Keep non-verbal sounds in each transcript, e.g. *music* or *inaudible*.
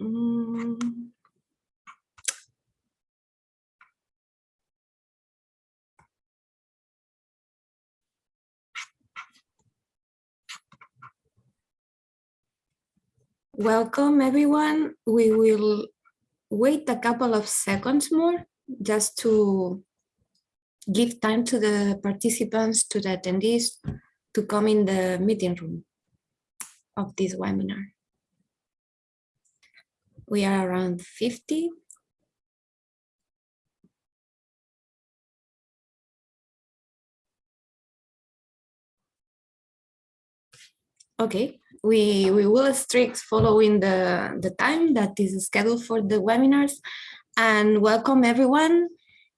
Mm. Welcome everyone. We will wait a couple of seconds more just to give time to the participants, to the attendees to come in the meeting room of this webinar. We are around 50. Okay, we, we will strict following the, the time that is scheduled for the webinars and welcome everyone.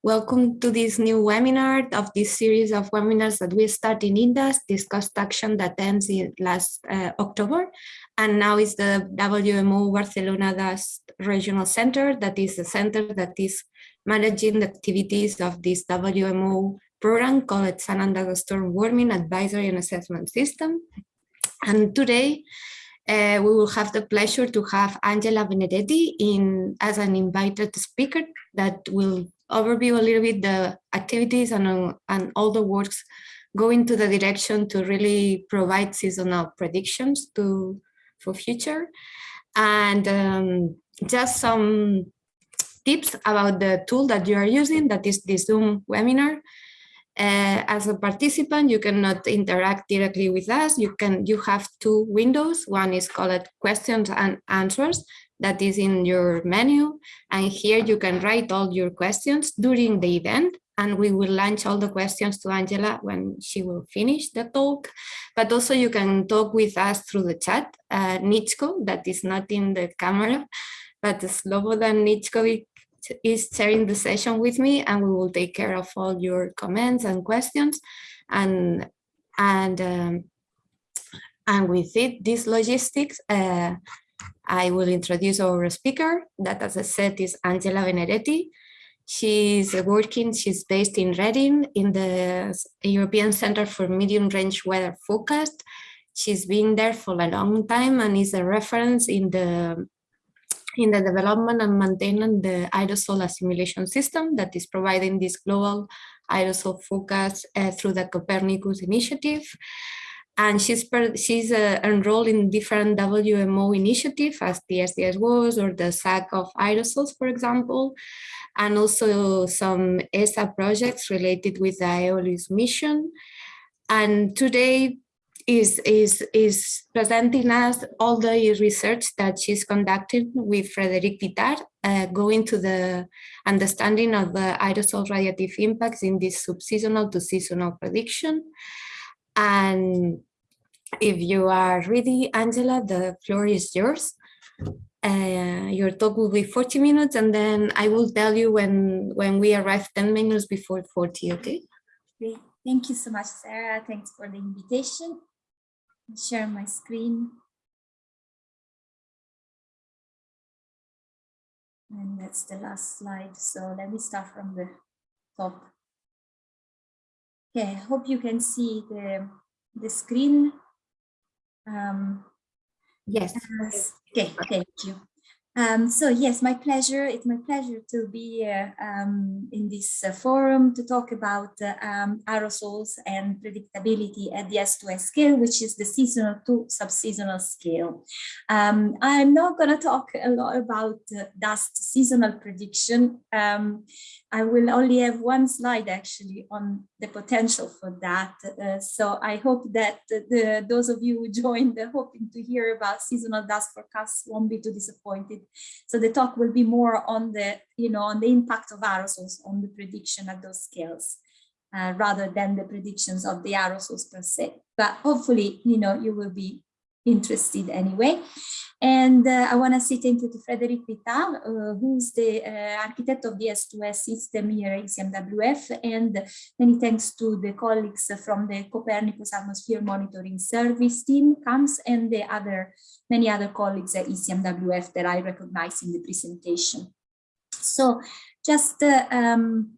Welcome to this new webinar of this series of webinars that we start in inDust, this cost action that ends in last uh, October. And now is the WMO Barcelona Regional Center, that is the center that is managing the activities of this WMO program called Sun and Storm Warning Advisory and Assessment System. And today uh, we will have the pleasure to have Angela Benedetti in as an invited speaker that will overview a little bit the activities and, uh, and all the works going to the direction to really provide seasonal predictions to for future and um, just some tips about the tool that you are using that is the Zoom webinar uh, as a participant, you cannot interact directly with us. You can you have two windows. One is called questions and answers that is in your menu. And here you can write all your questions during the event. And we will launch all the questions to Angela when she will finish the talk. But also you can talk with us through the chat. Uh, Nichko, that is not in the camera, but Slobodan Nichko is sharing the session with me and we will take care of all your comments and questions and and um, and with it this logistics uh, I will introduce our speaker that as I said is Angela Benedetti she's working she's based in Reading in the European Center for Medium Range Weather Forecast she's been there for a long time and is a reference in the in the development and maintenance the aerosol assimilation system that is providing this global aerosol focus uh, through the Copernicus initiative. And she's, per, she's uh, enrolled in different WMO initiatives as the SDS-WAS or the SAC of aerosols, for example, and also some ESA projects related with the Aeolus mission. And today is, is, is presenting us all the research that she's conducting with Frederic Vitart, uh, going to the understanding of the aerosol radiative impacts in this subseasonal to seasonal prediction. And if you are ready, Angela, the floor is yours. Uh, your talk will be 40 minutes and then I will tell you when, when we arrive 10 minutes before 40, okay? Great. Thank you so much, Sarah. Thanks for the invitation share my screen. And that's the last slide. So let me start from the top. Okay, I hope you can see the, the screen. Um, yes. Okay, thank you. Um, so yes, my pleasure. It's my pleasure to be uh, um, in this uh, forum to talk about uh, um, aerosols and predictability at the S2S scale, which is the seasonal to subseasonal scale. Um, I'm not going to talk a lot about dust seasonal prediction. I will only have one slide actually on the potential for that. Uh, so I hope that the, those of you who joined hoping to hear about seasonal dust forecasts won't be too disappointed so the talk will be more on the, you know, on the impact of aerosols on the prediction at those scales. Uh, rather than the predictions of the aerosols per se. But hopefully, you know, you will be interested anyway. And uh, I want to say thank you to Frederic Vitart, uh, who's the uh, architect of the S2S system here at ECMWF, and many thanks to the colleagues from the Copernicus Atmosphere Monitoring Service team, CAMS, and the other many other colleagues at ECMWF that I recognize in the presentation. So just uh, um,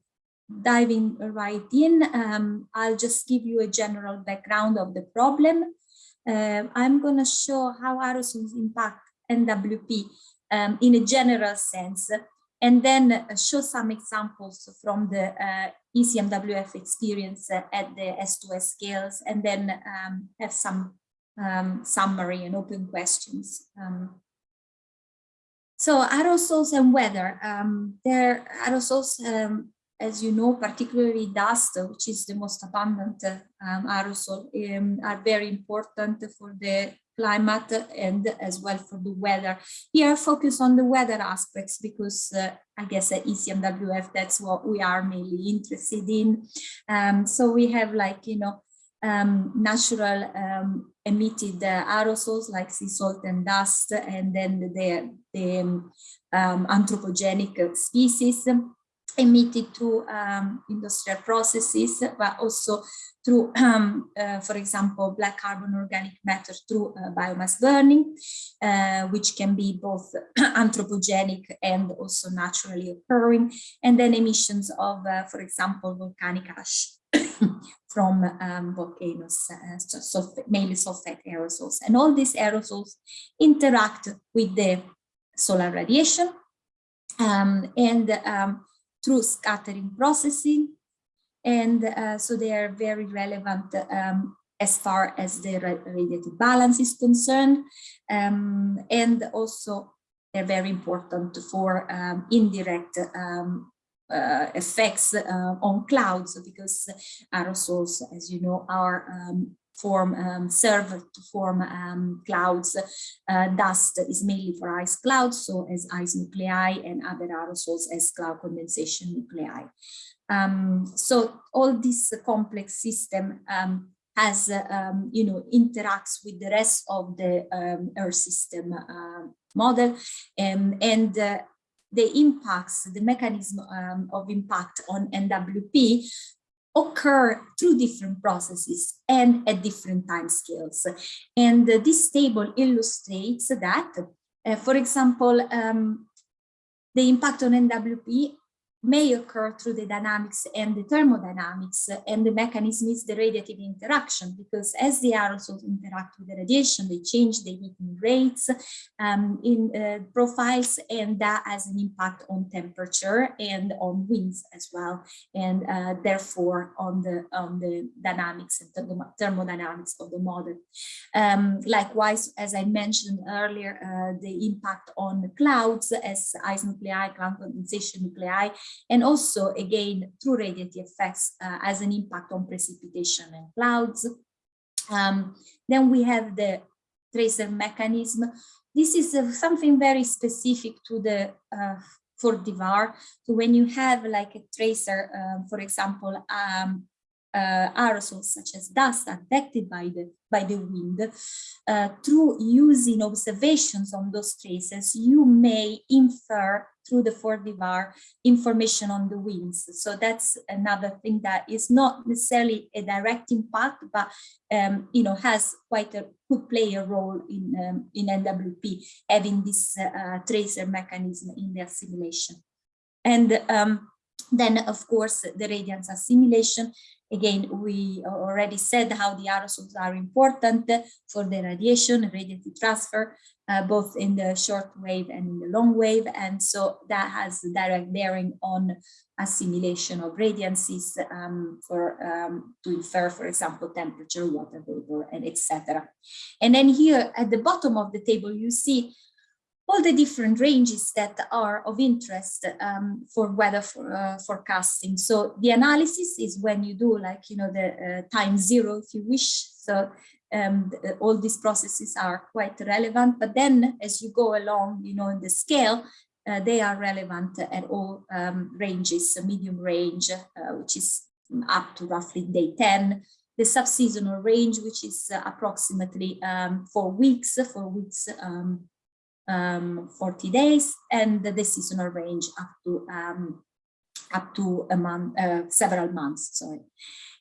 diving right in, um, I'll just give you a general background of the problem. Uh, I'm going to show how aerosols impact NWP um, in a general sense, and then show some examples from the uh, ECMWF experience at the S2S scales, and then um, have some um, summary and open questions. Um, so aerosols and weather, um, there aerosols, um, as you know, particularly dust, which is the most abundant um, aerosol, um, are very important for the climate and as well for the weather. Here focus on the weather aspects because uh, I guess at ECMWF that's what we are mainly interested in. Um, so we have like, you know, um, natural um, emitted uh, aerosols like sea salt and dust, and then the, the um, anthropogenic species emitted through um, industrial processes, but also through, um, uh, for example, black carbon organic matter through uh, biomass burning, uh, which can be both *clears throat* anthropogenic and also naturally occurring, and then emissions of, uh, for example, volcanic ash *coughs* from um, volcanoes, uh, so mainly sulfate aerosols. And all these aerosols interact with the solar radiation um, and um, through scattering processing. And uh, so they are very relevant um, as far as the radiative balance is concerned. Um, and also they're very important for um, indirect um, uh, effects uh, on clouds because aerosols, as you know, are um, form um, serve to form um, clouds. Uh, dust is mainly for ice clouds, so as ice nuclei and other aerosols as cloud condensation nuclei. Um, so all this complex system um, has, uh, you know, interacts with the rest of the um, Earth system uh, model and, and uh, the impacts, the mechanism um, of impact on NWP occur through different processes and at different time scales. And uh, this table illustrates that, uh, for example, um, the impact on NWP may occur through the dynamics and the thermodynamics and the mechanism is the radiative interaction because as the aerosols interact with the radiation they change the heating rates um, in uh, profiles and that has an impact on temperature and on winds as well and uh, therefore on the on the dynamics and thermodynamics of the model. Um, likewise as I mentioned earlier uh, the impact on the clouds as ice nuclei cloud condensation nuclei and also again through radiative effects uh, as an impact on precipitation and clouds. Um, then we have the tracer mechanism. This is uh, something very specific to the uh, 4DVAR. So when you have like a tracer, um, for example, um, uh, aerosols such as dust affected by the by the wind uh, through using observations on those traces you may infer through the 4DVAR information on the winds so that's another thing that is not necessarily a direct impact but um, you know has quite a could play a role in um, in NWP having this uh, tracer mechanism in the assimilation and um, then, of course, the radiance assimilation. Again, we already said how the aerosols are important for the radiation, radiative transfer, uh, both in the short wave and in the long wave. And so that has direct bearing on assimilation of radiances um, for um, to infer, for example, temperature, water vapor, and etc. And then here at the bottom of the table, you see all the different ranges that are of interest um, for weather for, uh, forecasting. So the analysis is when you do like, you know, the uh, time zero, if you wish. So um, the, all these processes are quite relevant, but then as you go along, you know, in the scale, uh, they are relevant at all um, ranges, so medium range, uh, which is up to roughly day 10, the subseasonal range, which is uh, approximately um, four weeks, four weeks um, um, 40 days and the seasonal range up to um, up to a month, uh, several months, sorry.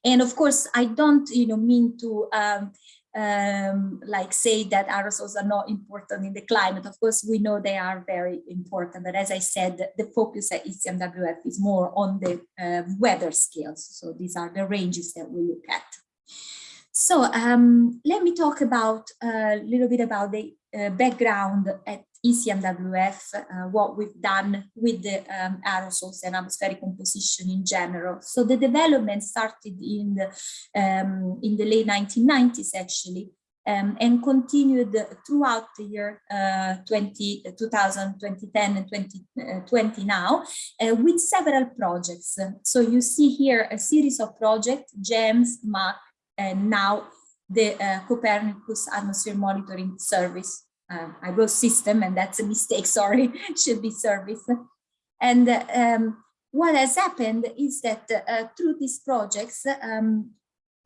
And of course, I don't, you know, mean to um, um, like say that aerosols are not important in the climate. Of course, we know they are very important, but as I said, the focus at ECMWF is more on the uh, weather scales. So these are the ranges that we look at. So um, let me talk about a little bit about the uh, background at ECMWF, uh, what we've done with the um, aerosols and atmospheric composition in general. So the development started in the, um, in the late 1990s, actually, um, and continued throughout the year uh, 20, 2000, 2010 and 2020 uh, now uh, with several projects. So you see here a series of projects, GEMS, MAC, and now the uh, Copernicus Atmosphere Monitoring Service. Uh, I wrote system and that's a mistake, *laughs* sorry, should be service. And um, what has happened is that uh, through these projects, um,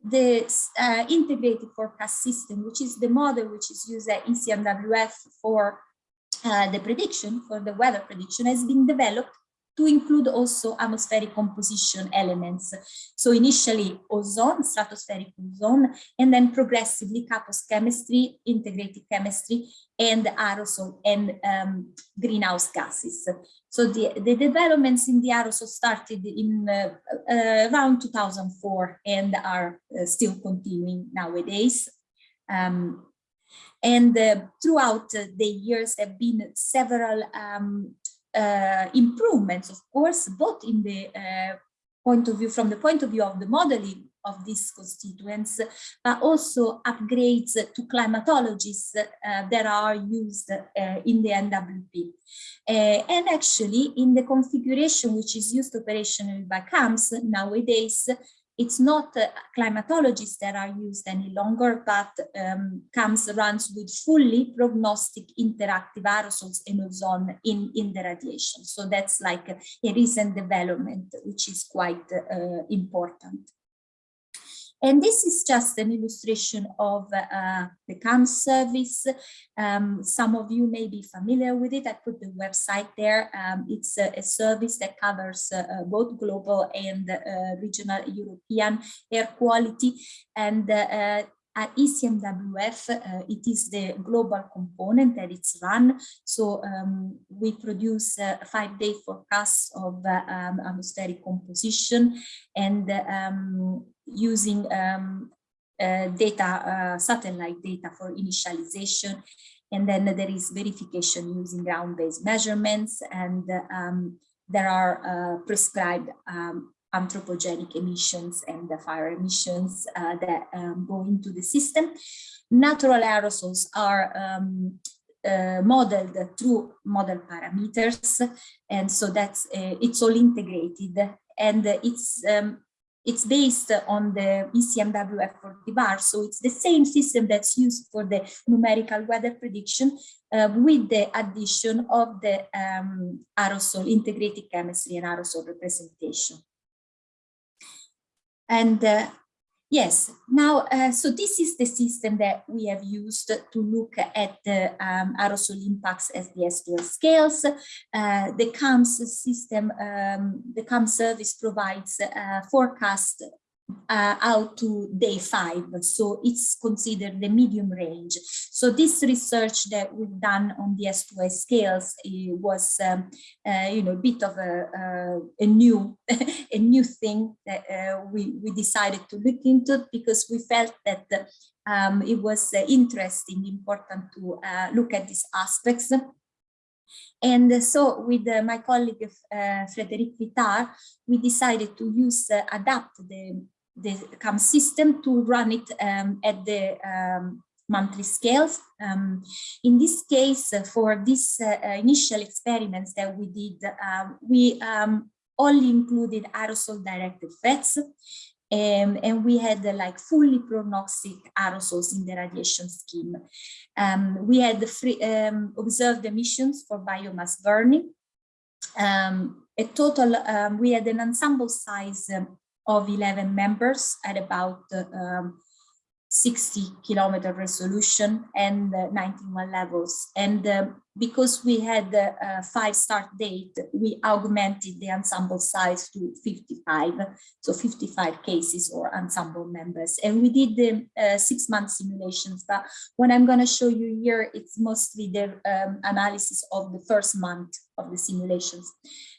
the uh, integrated forecast system, which is the model which is used at ECMWF for uh, the prediction, for the weather prediction, has been developed to include also atmospheric composition elements. So initially ozone, stratospheric ozone, and then progressively CAPOS chemistry, integrated chemistry, and aerosol and um, greenhouse gases. So the, the developments in the aerosol started in uh, uh, around 2004 and are uh, still continuing nowadays. Um, and uh, throughout the years there have been several um, uh, improvements, of course, both in the uh, point of view, from the point of view of the modeling of these constituents, but also upgrades to climatologies uh, that are used uh, in the NWP. Uh, and actually, in the configuration which is used operationally by CAMS nowadays, it's not uh, climatologists that are used any longer, but um, CAMS runs with fully prognostic interactive aerosols and ozone in, in the radiation. So that's like a, a recent development, which is quite uh, important. And this is just an illustration of uh, the CAM service. Um, some of you may be familiar with it. I put the website there. Um, it's a, a, service that covers uh, uh both global and uh, regional European air quality. And uh, at ECMWF, uh, it is the global component that it's run. So um, we produce uh, five-day forecasts of uh, um, atmospheric composition and um, using um, data, satellite data for initialization. And then there is verification using ground-based measurements and um, there are prescribed um, anthropogenic emissions and the fire emissions uh, that um, go into the system. Natural aerosols are um, uh, modeled through model parameters and so that's uh, it's all integrated and it's um, it's based on the ECMWF 4DVAR so it's the same system that's used for the numerical weather prediction uh, with the addition of the um, aerosol integrated chemistry and aerosol representation and uh, yes, now, uh, so this is the system that we have used to look at the um, aerosol impacts as the S2S scales. Uh, the CAMS system, um, the CAMS service provides forecast uh, out to day five. So it's considered the medium range. So this research that we've done on the S2S scales was, um, uh, you know, a bit of a, uh, a new, *laughs* a new thing that uh, we, we decided to look into because we felt that um, it was uh, interesting, important to uh, look at these aspects. And so with uh, my colleague uh, Frederic Vitart, we decided to use, uh, adapt the the CAMS system to run it um, at the um, monthly scales. Um, in this case, uh, for these uh, uh, initial experiments that we did, um, we um, only included aerosol directed threats. Um, and we had uh, like fully prognostic aerosols in the radiation scheme. Um, we had free, observed emissions for biomass burning. a total, we had an ensemble size of 11 members at about um, 60 kilometer resolution and uh, 91 levels. And um, because we had a five start date, we augmented the ensemble size to 55, so 55 cases or ensemble members. And we did the uh, six month simulations, but what I'm gonna show you here, it's mostly the um, analysis of the first month of the simulations.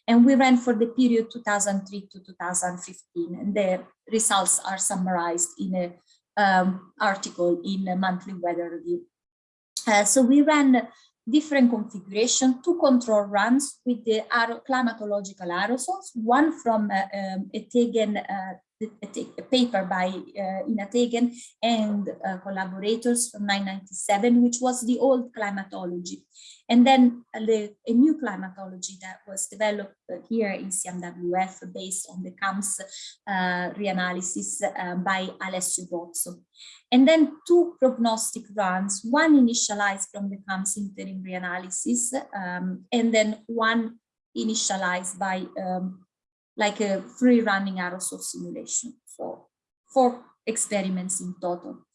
And we ran for the period 2003 to 2015, and the results are summarized in an um, article in a monthly weather review. Uh, so we ran different configuration, two control runs with the climatological aerosols, one from uh, um, uh, a, paper by uh, Ina Tegen and uh, collaborators from 1997, which was the old climatology. And then a, a new climatology that was developed here in CMWF based on the CAMS uh, reanalysis uh, by Alessio Bozzo. And then two prognostic runs, one initialized from the CAMS interim reanalysis, um, and then one initialized by um, like a free running aerosol simulation. for four experiments in total.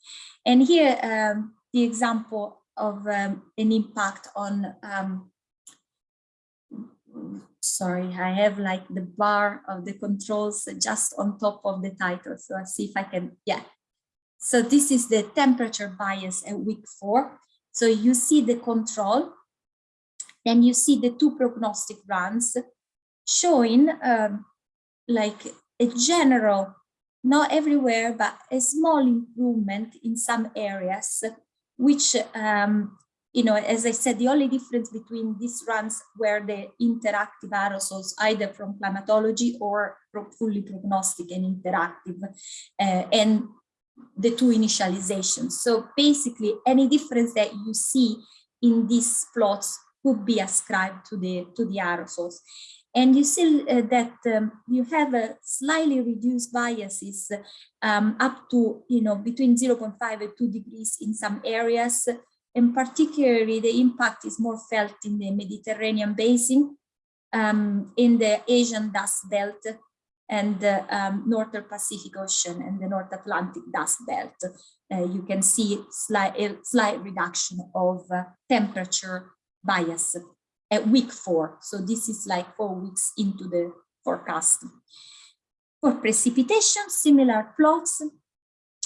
And here um, the example of um, an impact on, um, sorry, I have like the bar of the controls just on top of the title. So I'll see if I can, yeah. So this is the temperature bias at week four. So you see the control, then you see the two prognostic runs showing um, like a general, not everywhere, but a small improvement in some areas, which, um, you know, as I said, the only difference between these runs were the interactive aerosols, either from climatology or fully prognostic and interactive, uh, and the two initializations. So basically, any difference that you see in these plots could be ascribed to the to the aerosols. And you see uh, that um, you have a slightly reduced biases um, up to, you know, between 0.5 and 2 degrees in some areas. And particularly the impact is more felt in the Mediterranean basin, um, in the Asian dust belt and the um, Northern Pacific Ocean and the North Atlantic dust belt. Uh, you can see slight, a slight reduction of uh, temperature bias at week four. So this is like four weeks into the forecast. For precipitation, similar plots.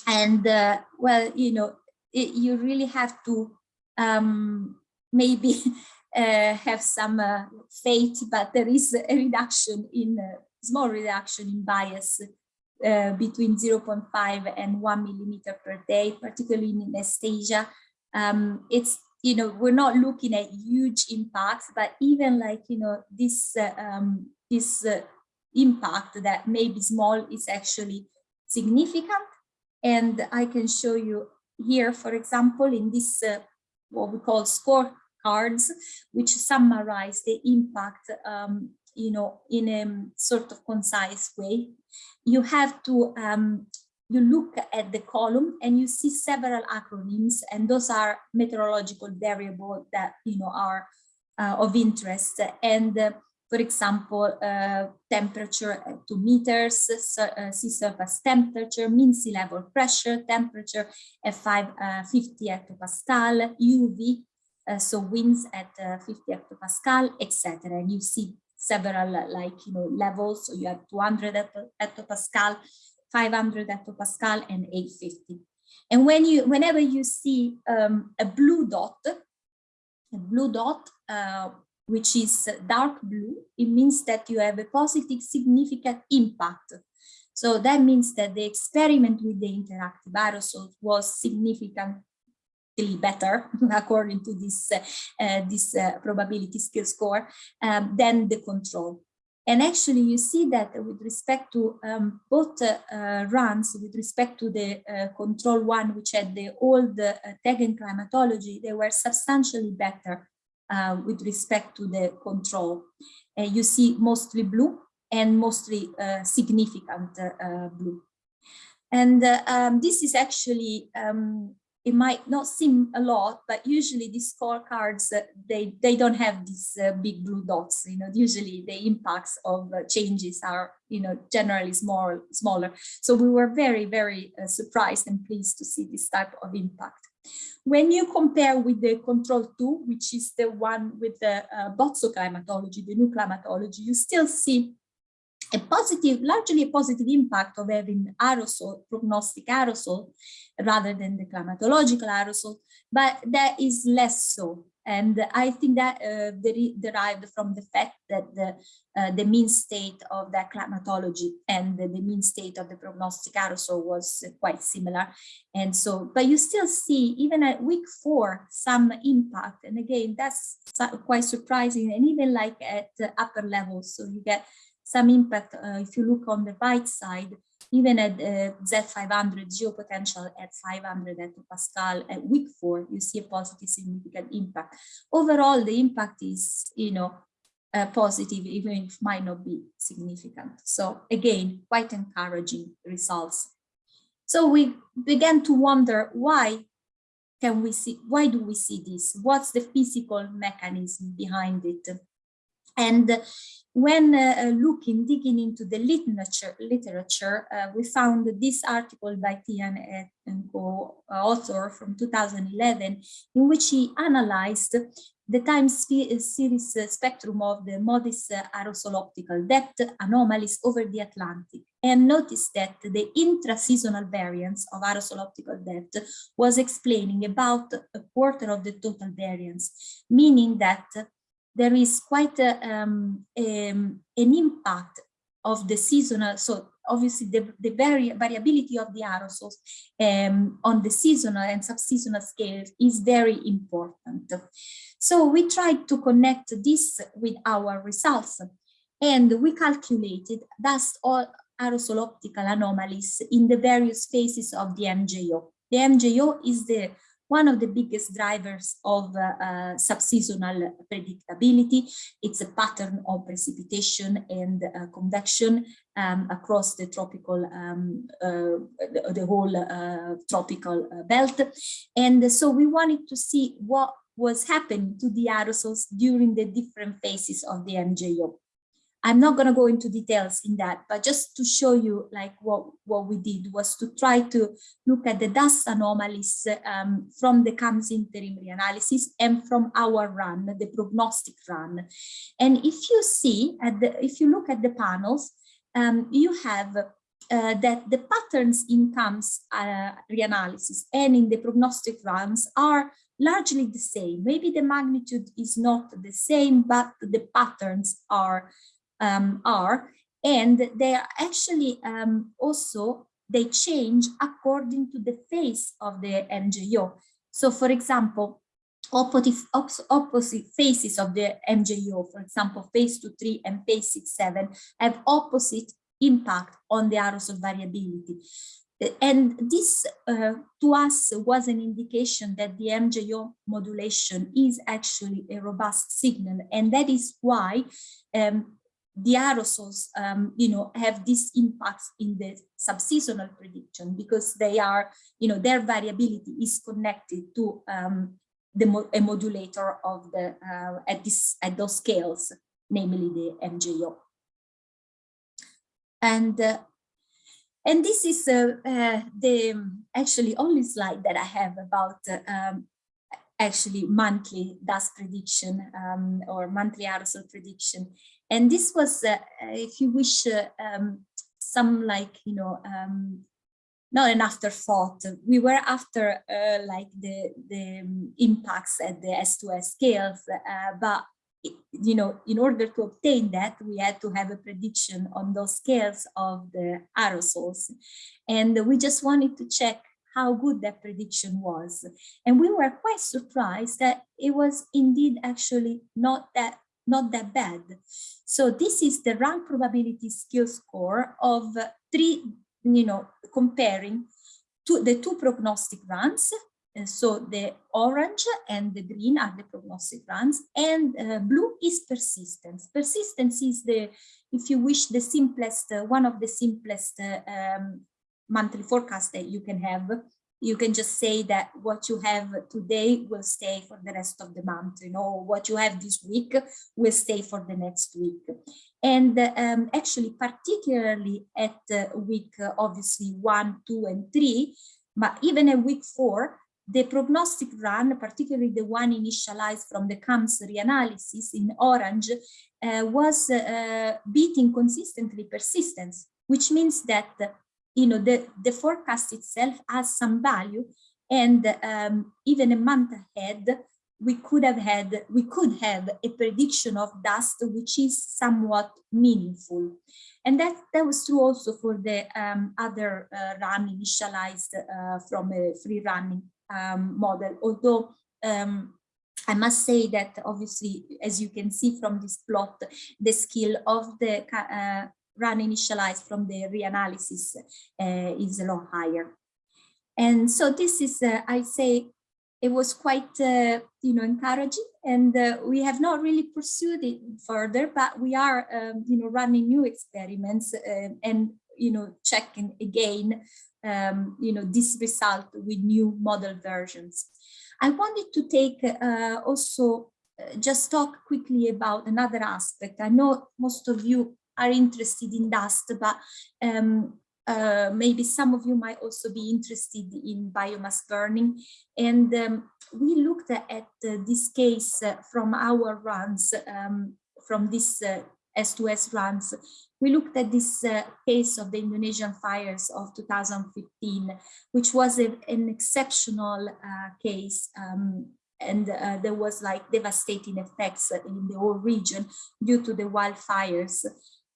And uh, well, you know, it, you really have to um, maybe *laughs* uh, have some uh, faith, but there is a reduction in uh, small reduction in bias uh, between 0.5 and 1 millimeter per day, particularly in East Asia. Um, it's you know, we're not looking at huge impacts, but even like, you know, this, uh, um, this uh, impact that may be small is actually significant. And I can show you here, for example, in this, uh, what we call scorecards, which summarize the impact, um, you know, in a sort of concise way. You have to um, you look at the column and you see several acronyms and those are meteorological variables that you know are uh, of interest. And uh, for example uh, temperature at two meters uh, sea surface temperature mean sea level pressure temperature at 550 uh, hectopascal uv uh, so winds at 50 hectopascal etc and you see several like you know levels so you have 200 hectopascal 500 hectopascal and 850. And when you, whenever you see um, a blue dot, a blue dot, uh, which is dark blue, it means that you have a positive significant impact. So that means that the experiment with the interactive aerosol was significantly better *laughs* according to this, uh, uh, this uh, probability skill score um, than the control. And actually, you see that with respect to um, both uh, runs, with respect to the uh, control one, which had the old uh, Tegen climatology, they were substantially better uh, with respect to the control. And you see mostly blue and mostly uh, significant uh, blue. And um, this is actually um, it might not seem a lot, but usually these scorecards, uh, they, they don't have these uh, big blue dots, you know, usually the impacts of uh, changes are, you know, generally small, smaller. So we were very, very uh, surprised and pleased to see this type of impact. When you compare with the control two, which is the one with the uh, climatology, the new climatology, you still see a positive, largely a positive impact of having aerosol, prognostic aerosol, rather than the climatological aerosol, but that is less so. And I think that uh, derived from the fact that the, uh, the mean state of the climatology and the, the, mean state of the prognostic aerosol was quite similar. And so, but you still see even at week four, some impact. And again, that's quite surprising. And even like at the upper levels, so you get some impact uh, if you look on the right side, even at uh, Z500 geopotential at 500 Pascal at week four, you see a positive significant impact. Overall, the impact is, you know, uh, positive, even if might not be significant. So again, quite encouraging results. So we began to wonder why can we see, why do we see this? What's the physical mechanism behind it? And when uh, looking, digging into the literature, literature uh, we found this article by Tian and co author from 2011, in which he analyzed the time series spectrum of the MODIS aerosol optical depth anomalies over the Atlantic and noticed that the intra-seasonal variance of aerosol optical depth was explaining about a quarter of the total variance, meaning that there is quite a, um, um, an impact of the seasonal, so obviously the, the vari variability of the aerosols um, on the seasonal and subseasonal scale is very important. So we tried to connect this with our results and we calculated dust all aerosol optical anomalies in the various phases of the MJO. The MJO is the one of the biggest drivers of uh, uh, subseasonal predictability. It's a pattern of precipitation and uh, convection um, across the tropical, um, uh, the, the, whole tropical belt. And so we wanted to see what was happening to the aerosols during the different phases of the MJO. I'm not going to go into details in that, but just to show you like what, what we did was to try to look at the dust anomalies um, from the CAMS interim reanalysis and from our run, the prognostic run. And if you see, at the, if you look at the panels, um, you have uh, that the patterns in CAMS uh, reanalysis and in the prognostic runs are largely the same. Maybe the magnitude is not the same, but the patterns are um, are, and they are actually um, also, they change according to the phase of the MJO. So for example, opposite, opposite phases of the MJO, for example, phase 2, 3 and phase 6, 7 have opposite impact on the aerosol variability. And this uh, to us was an indication that the MJO modulation is actually a robust signal. And that is why um, the aerosols, um, you know, have these impacts in the subseasonal prediction because they are, you know, their variability is connected to um, the mo a modulator of the uh, at this at those scales, namely the MJO. And uh, and this is uh, uh, the actually only slide that I have about uh, um, actually monthly dust prediction um, or monthly aerosol prediction. And this was, uh, if you wish, uh, um, some like, you know, um, not an afterthought. We were after uh, like the, the impacts at the S2S scales, uh, but you know, in order to obtain that, we had to have a prediction on those scales of the aerosols. And we just wanted to check how good that prediction was. And we were quite surprised that it was indeed actually not that not that bad. So this is the rank probability skill score of three, you know, comparing to the two prognostic runs. So the orange and the green are the prognostic runs and uh, blue is persistence. Persistence is the, if you wish, the simplest, uh, one of the simplest uh, um, monthly forecast that you can have you can just say that what you have today will stay for the rest of the month, you know, what you have this week will stay for the next week. And um, actually, particularly at uh, week, uh, obviously, one, two, and three, but even at week four, the prognostic run, particularly the one initialized from the CAMS reanalysis in orange, uh, was uh, beating consistently persistence, which means that you know, the, the forecast itself has some value and um, even a month ahead, we could have had, we could have a prediction of dust which is somewhat meaningful. And that, that was true also for the um, other uh, run initialized uh, from a free running um, model, although um, I must say that obviously, as you can see from this plot, the skill of the uh, run initialized from the reanalysis uh, is a lot higher. And so this is, uh, I say, it was quite, uh, you know, encouraging and uh, we have not really pursued it further, but we are, um, you know, running new experiments uh, and, you know, checking again, um, you know, this result with new model versions. I wanted to take uh, also just talk quickly about another aspect. I know most of you are interested in dust, but um, uh, maybe some of you might also be interested in biomass burning. And um, we looked at uh, this case uh, from our runs, um, from this S2S uh, runs. We looked at this uh, case of the Indonesian fires of 2015, which was a, an exceptional case um, and uh, there was like devastating effects in the whole region due to the wildfires.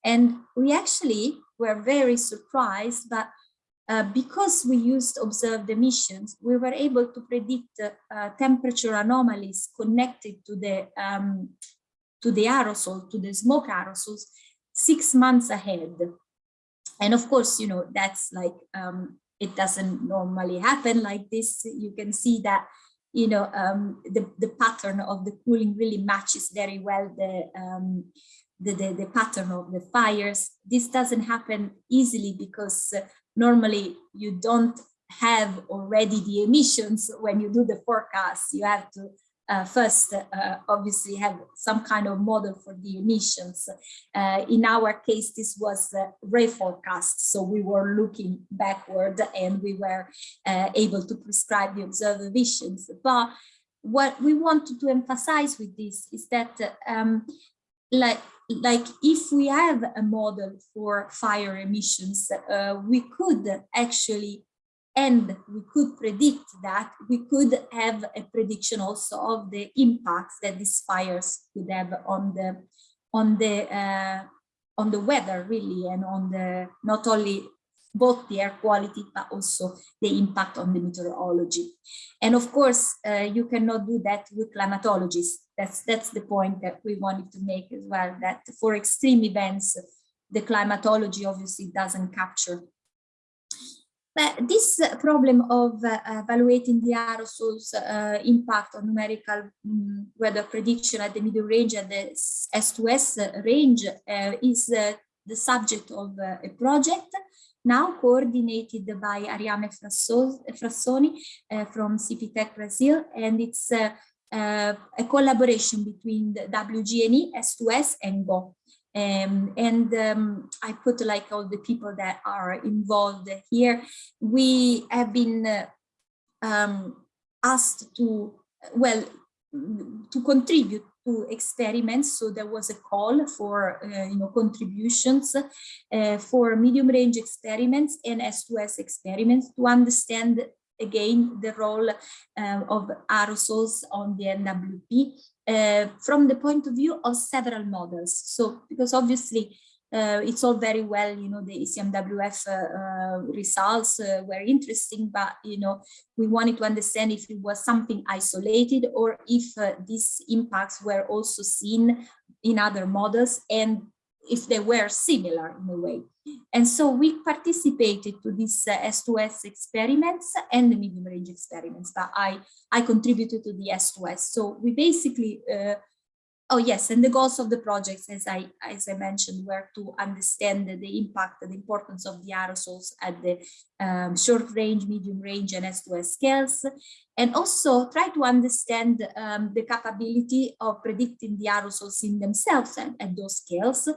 And we actually were very surprised, but uh, because we used observed emissions, we were able to predict uh, temperature anomalies connected to the um, to the aerosol, to the smoke aerosols, six months ahead. And of course, you know, that's like, um, it doesn't normally happen like this. You can see that, you know, um, the, the pattern of the cooling really matches very well the, um, the, the, the, pattern of the fires. This doesn't happen easily because uh, normally you don't have already the emissions when you do the forecast. You have to uh, first uh, obviously have some kind of model for the emissions. Uh, in our case, this was reforecast. So we were looking backward and we were uh, able to prescribe the observed emissions. But what we wanted to emphasize with this is that um, like like if we have a model for fire emissions, uh, we could actually, and we could predict that, we could have a prediction also of the impacts that these fires could have on the on the uh, on the weather really and on the not only both the air quality, but also the impact on the meteorology. And of course, uh, you cannot do that with climatologists. That's, that's the point that we wanted to make as well, that for extreme events, the climatology obviously doesn't capture. But this problem of uh, evaluating the aerosols uh, impact on numerical um, weather prediction at the medium range and the S2S range uh, is uh, the subject of uh, a project now coordinated by Ariane Frassoni uh, from CPTEC Brazil, and it's uh, uh, a collaboration between the WGNE, S2S, and GAW. Um, and um, I put like all the people that are involved here. We have been um, asked to, well, to contribute to experiments. So there was a call for, uh, you know, contributions uh, for medium range experiments and S2S experiments to understand again the role uh, of aerosols on the NWP uh, from the point of view of several models. So because obviously uh, it's all very well, you know, the ECMWF uh, uh, results uh, were interesting, but, you know, we wanted to understand if it was something isolated or if uh, these impacts were also seen in other models and if they were similar in a way. And so we participated to these uh, S2S experiments and the medium range experiments, but I, I contributed to the S2S. So we basically Oh yes, and the goals of the projects, as I as I mentioned, were to understand the impact and importance of the aerosols at the um, short range, medium range, and S2S scales, and also try to understand um, the capability of predicting the aerosols in themselves at, at those scales,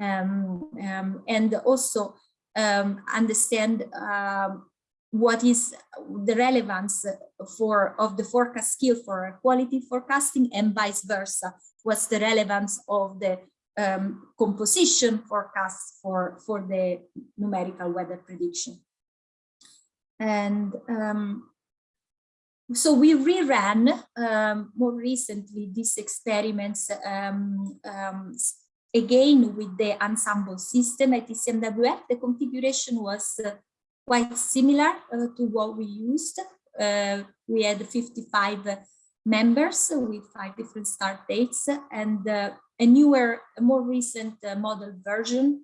um, um and also um, understand um, what is the relevance for of the forecast skill for quality forecasting and vice versa what's the relevance of the um, composition forecast for for the numerical weather prediction and um, so we reran um, more recently these experiments um, um, again with the ensemble system at ECMWF. The configuration was uh, quite similar uh, to what we used. Uh, we had 55 members with five different start dates and uh, a newer, a more recent uh, model version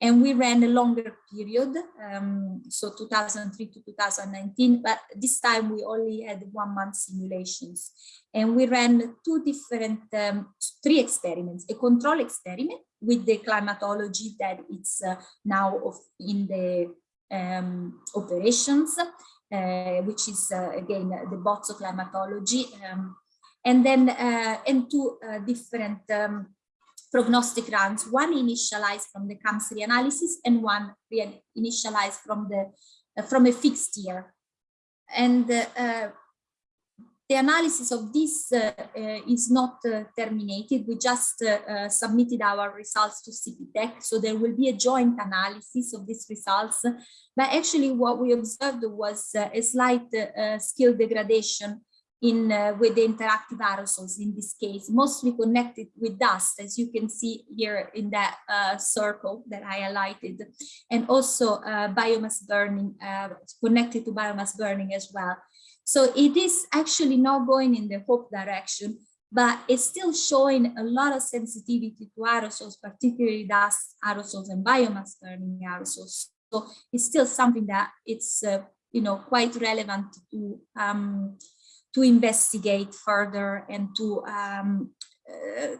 and we ran a longer period, um, so 2003 to 2019, but this time we only had one month simulations. And we ran two different, um, three experiments, a control experiment with the climatology that it's uh, now in the um, operations, which is uh, again the Bozzo climatology, um, and then uh, and two uh, different um, prognostic runs, one initialized from the CAMS analysis and one initialized from the uh, from a fixed year. And uh, the analysis of this uh, uh is not uh, terminated. We just submitted our results to CPTEC, so there will be a joint analysis of these results. But actually what we observed was a slight skill degradation in uh, with the interactive aerosols in this case, mostly connected with dust, as you can see here in that uh, circle that I highlighted, and also uh, biomass burning, connected to biomass burning as well. So it is actually not going in the hope direction, but it's still showing a lot of sensitivity to aerosols, particularly dust aerosols and biomass burning aerosols. So it's still something that it's, uh, you know, quite relevant to um, to investigate further and to um, uh,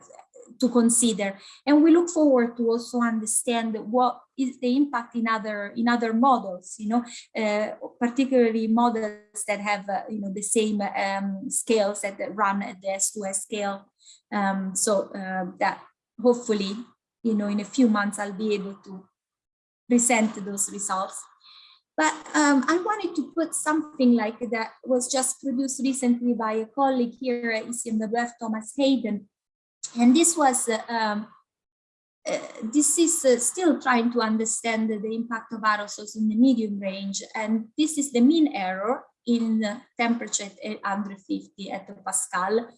to consider and we look forward to also understand what is the impact in other in other models you know uh, particularly models that have uh, you know the same um, scales that run at the s2s scale um, so uh, that hopefully you know in a few months i'll be able to present those results but um, I wanted to put something like that was just produced recently by a colleague here at ECMWF, Thomas Haiden. And this was, uh, um, uh, this is uh, still trying to understand the impact of aerosols in the medium range. And this is the mean error in temperature at 150 hectopascal Pascal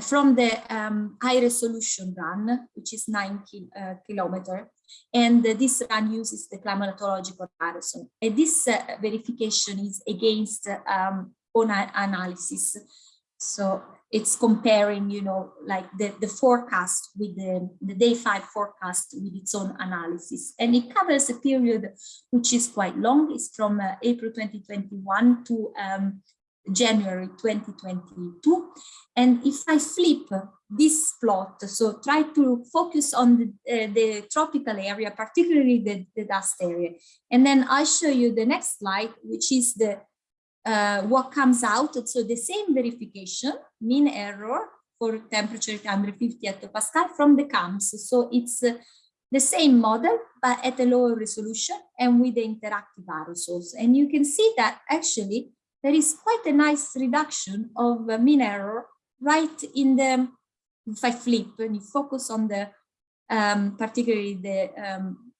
from the um, high resolution run, which is nine ki uh, kilometer. And uh, this run uses the climatological aerosol. And this uh, verification is against um, own analysis. So it's comparing, you know, like the, the forecast with the, the day five forecast with its own analysis. And it covers a period which is quite long. It's from uh, April 2021 to um, January 2022. And if I flip this plot, so try to focus on the, uh, the tropical area, particularly the, the dust area. And then I show you the next slide, which is the uh, what comes out. So the same verification, mean error for temperature at 150 hectopascal from the CAMS. So it's uh, the same model, but at a lower resolution and with the interactive aerosols. And you can see that actually there is quite a nice reduction of uh, mean error right in the, if I flip and you focus on the, um, particularly the um,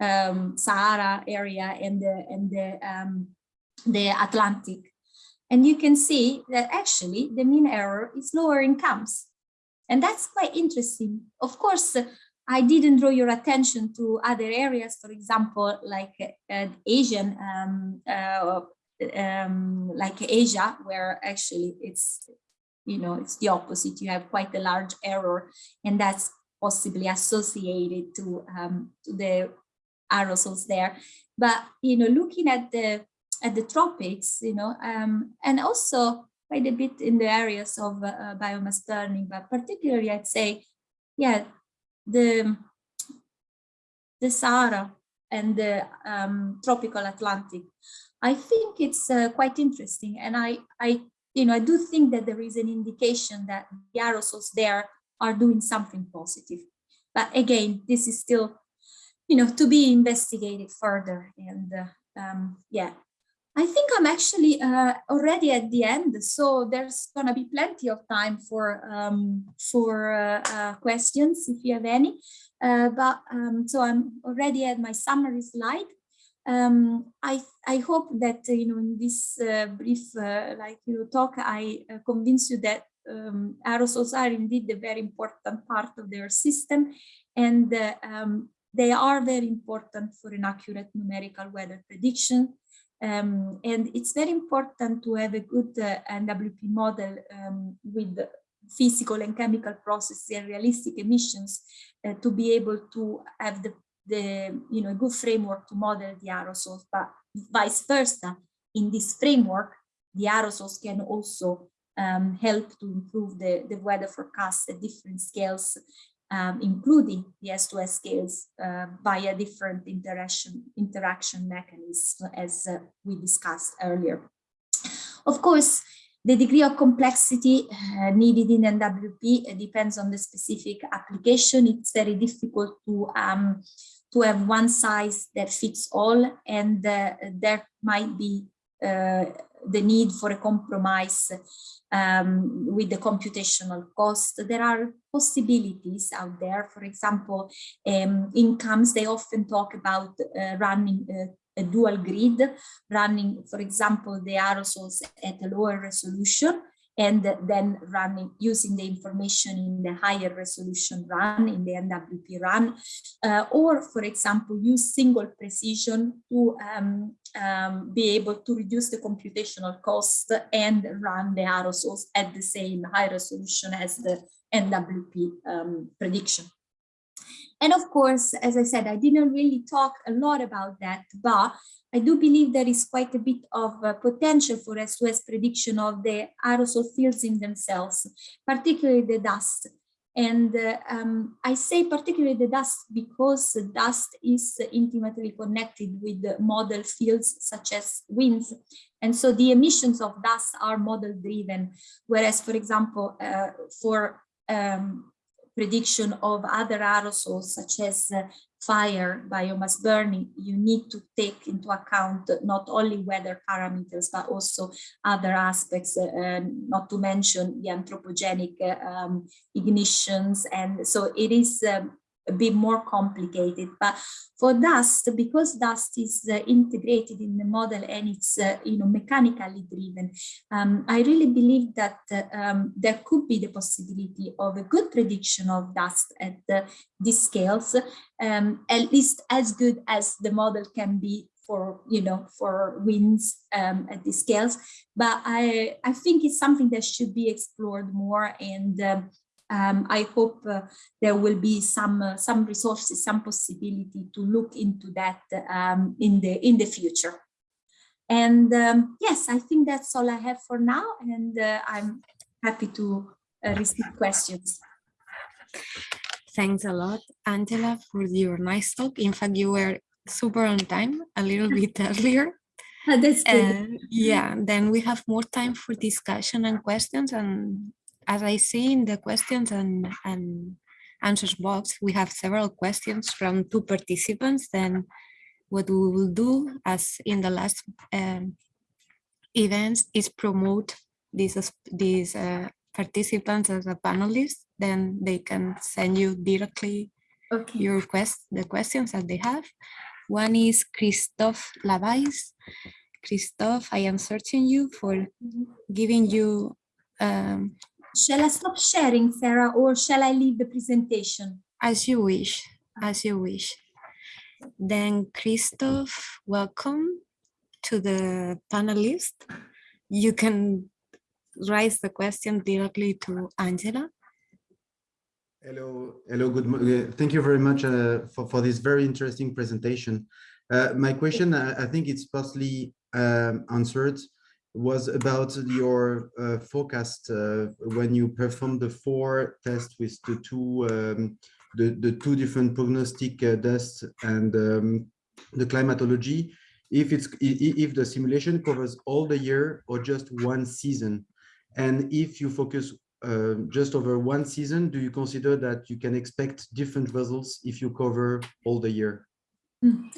um, Sahara area and the, and the, um, the Atlantic. And you can see that actually the mean error is lower in CAMS. And that's quite interesting. Of course, I didn't draw your attention to other areas, for example, like uh, Asian um, uh, um, like Asia, where actually it's, you know, it's the opposite. You have quite a large error, and that's possibly associated to, um, to the aerosols there. But you know, looking at the at the tropics, you know, um, and also quite a bit in the areas of uh, biomass burning, but particularly I'd say, yeah, the the Sahara and the um, tropical Atlantic I think it's uh, quite interesting. And I, I, you know, I do think that there is an indication that the aerosols there are doing something positive. But again, this is still, you know, to be investigated further. And uh, um, yeah, I think I'm actually uh, already at the end, so there's going to be plenty of time for um, for uh, uh, questions if you have any. Uh, but um, so I'm already at my summary slide. um, I, I hope that, uh, you know, in this uh, brief, like, you know, talk, I convince you that um, aerosols are indeed a very important part of their system and um, they are very important for an accurate numerical weather prediction. Um, and it's very important to have a good uh, NWP model um, with physical and chemical processes and realistic emissions uh, to be able to have the, the you know a good framework to model the aerosols. But vice versa in this framework the aerosols can also um, help to improve the, the weather forecast at different scales um, including the S2S scales uh, via different interaction interaction mechanisms as uh, we discussed earlier. Of course, the degree of complexity uh, needed in NWP uh, depends on the specific application. It's very difficult to um, to have one size that fits all, and uh, there might be uh, the need for a compromise um, with the computational cost. There are possibilities out there. For example, um, in CAMS, they often talk about uh, running uh, a dual grid, running, for example, the aerosols at a lower resolution and then running using the information in the higher resolution run in the NWP run uh, or for example use single precision to um, um, be able to reduce the computational cost and run the aerosols at the same high resolution as the NWP um, prediction. And of course, as I said, I didn't really talk a lot about that, but I do believe there is quite a bit of uh, potential for S2S prediction of the aerosol fields in themselves, particularly the dust. And uh, um, I say particularly the dust because dust is intimately connected with model fields such as winds. And so the emissions of dust are model driven. Whereas, for example, uh, for um, prediction of other aerosols such as uh, fire, biomass burning, you need to take into account not only weather parameters, but also other aspects, uh, not to mention the anthropogenic uh, um, ignitions. And so it is um, a bit more complicated. But for dust, because dust is uh, integrated in the model and it's uh, you know mechanically driven, um, I really believe that uh, um, there could be the possibility of a good prediction of dust at these scales, um, at least as good as the model can be for you know for winds um, at these scales but i i think it's something that should be explored more and um, um, I hope uh, there will be some uh, some resources, some possibility to look into that um, in the in the future. And um, yes, I think that's all I have for now, and uh, I'm happy to uh, receive questions. Thanks a lot, Angela, for your nice talk. In fact, you were super on time, a little bit *laughs* earlier. That's good. yeah, then we have more time for discussion and questions, and as I see in the questions and, and answers box, we have several questions from two participants. Then what we will do, as in the last um, events, is promote these, these uh, participants as a panelist. Then they can send you directly okay. your quest, the questions that they have. One is Christophe Lavaysse. Christophe, I am searching you for mm-hmm. giving you um, Shall I stop sharing, Sarah, or shall I leave the presentation? As you wish, as you wish. Then Christoph, welcome to the panelist. You can raise the question directly to Angela. Hello, hello, good morning. Thank you very much uh, for, for this very interesting presentation. Uh, my question, I, I think it's partly um, answered was about your uh, forecast uh, when you performed the four tests with the two um, the, the two different prognostic uh, tests and um, the climatology if it's if the simulation covers all the year or just one season? And if you focus uh, just over one season do you consider that you can expect different results if you cover all the year? Hmm.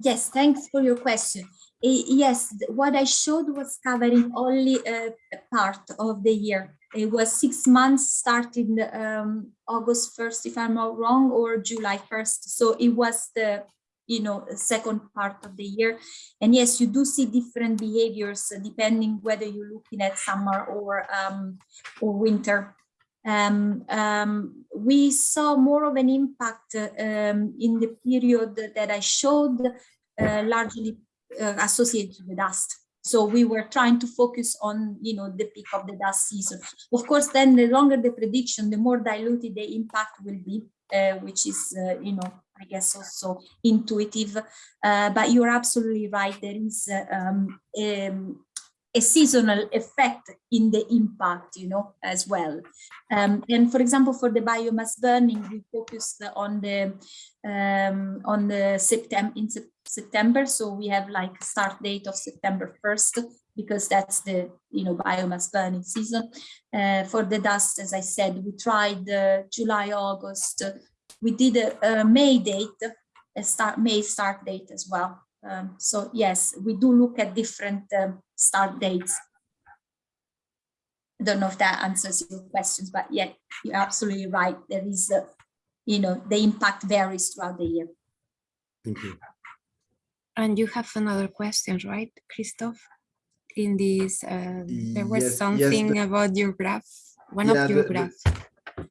yes thanks for your question yes, what I showed was covering only a part of the year. It was six months starting um, August 1st, if I'm not wrong, or July 1st. So it was the you know, second part of the year. And yes, you do see different behaviors uh, depending whether you're looking at summer or um, or winter. Um, um, we saw more of an impact uh, um, in the period that I showed, uh, largely uh, associated with dust. So we were trying to focus on, you know, the peak of the dust season. Of course, then the longer the prediction, the more diluted the impact will be, uh, which is, uh, you know, I guess also intuitive. Uh, but you're absolutely right. There is um, um, a seasonal effect in the impact, you know, as well. Um, and for example, for the biomass burning, we focused on the um, on the September in September. So we have like start date of September 1st because that's the you know biomass burning season. Uh, for the dust, as I said, we tried uh, July, August. we did a, a May date, a start May start date as well. Um, so yes, we do look at different um, start dates. I don't know if that answers your questions, but yeah, you're absolutely right. There is, a, you know, the impact varies throughout the year. Thank you. And you have another question, right, Christoph? In this, uh, there was Yes, yes, something the- about your graph, one Yeah, of your the- the- graphs.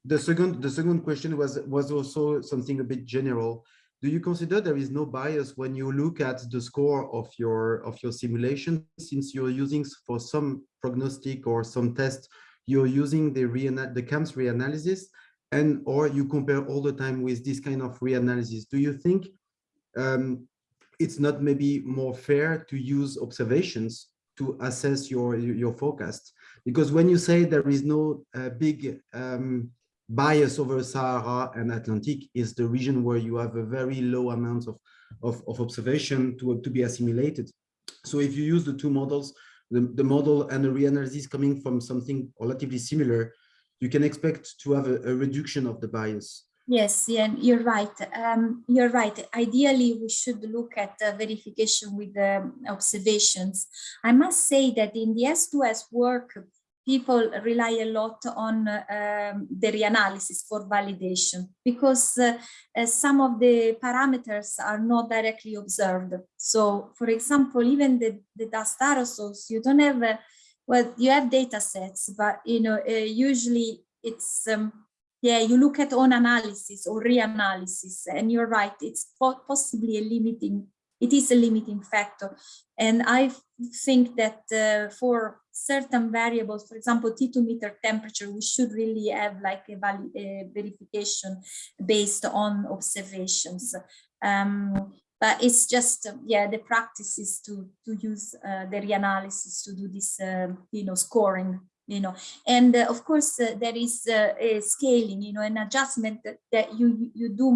The second, the second question was was also something a bit general. Do you consider there is no bias when you look at the score of your of your simulation, since you're using for some prognostic or some test, you're using the reana the CAMS reanalysis, and or you compare all the time with this kind of reanalysis? Do you think um, it's not maybe more fair to use observations to assess your your forecast? Because when you say there is no uh, big um, bias over Sahara and Atlantic is the region where you have a very low amount of, of, of observation to, to be assimilated. So if you use the two models, the, the model and the reanalysis coming from something relatively similar, you can expect to have a, a reduction of the bias. Yes, yeah, you're right. Um, you're right. Ideally, we should look at uh, verification with um, observations. I must say that in the S2S work, people rely a lot on um, the reanalysis for validation because uh, uh, some of the parameters are not directly observed. So, for example, even the, the dust aerosols, you don't have, well, you have data sets, but, you know, uh, usually it's, um, yeah, you look at own analysis or reanalysis, and you're right, it's possibly a limiting, it is a limiting factor. And I think that uh, for certain variables, for example, T2 meter temperature, we should really have like a, a verification based on observations. Um, but it's just, uh, yeah, the practice is to, to use uh, the reanalysis to do this, uh, you know, scoring you know. And uh, of course uh, there is uh, a scaling you know an adjustment that, that you you do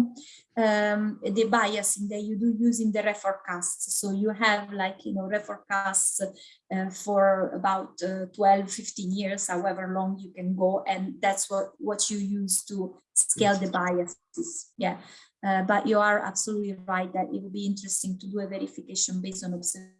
um, the biasing that you do using the reforecasts so you have like you know reforecasts uh, for about uh, 12 15 years however long you can go and that's what what you use to scale the biases. Yeah. Uh, but you are absolutely right that it would be interesting to do a verification based on observation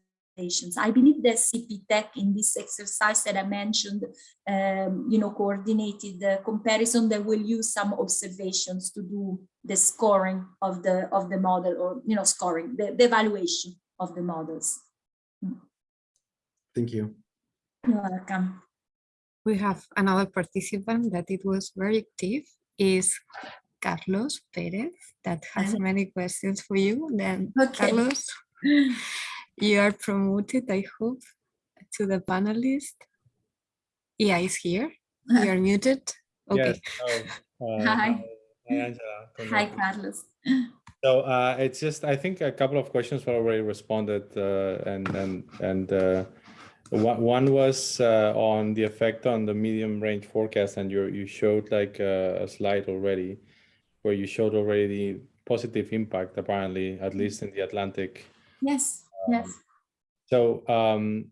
I believe that CPTEC in this exercise that I mentioned, um, you know, coordinated the comparison that will use some observations to do the scoring of the of the model or, you know, scoring, the, the evaluation of the models. Thank you. You're welcome. We have another participant that it was very active is Carlos Perez that has Uh-huh. many questions for you. Then Okay. Carlos, *laughs* you are promoted, I hope, to the panelist. Yeah, he's here. *laughs* You are muted. Okay. Yes. Oh, uh, *laughs* Hi. Hi, Angela. Hi, Carlos. So uh, it's just, I think a couple of questions were already responded uh, and, and, and uh, one, one was uh, on the effect on the medium range forecast and you, you showed like uh, a slide already where you showed already the positive impact apparently, at least in the Atlantic. Yes, yes. So um,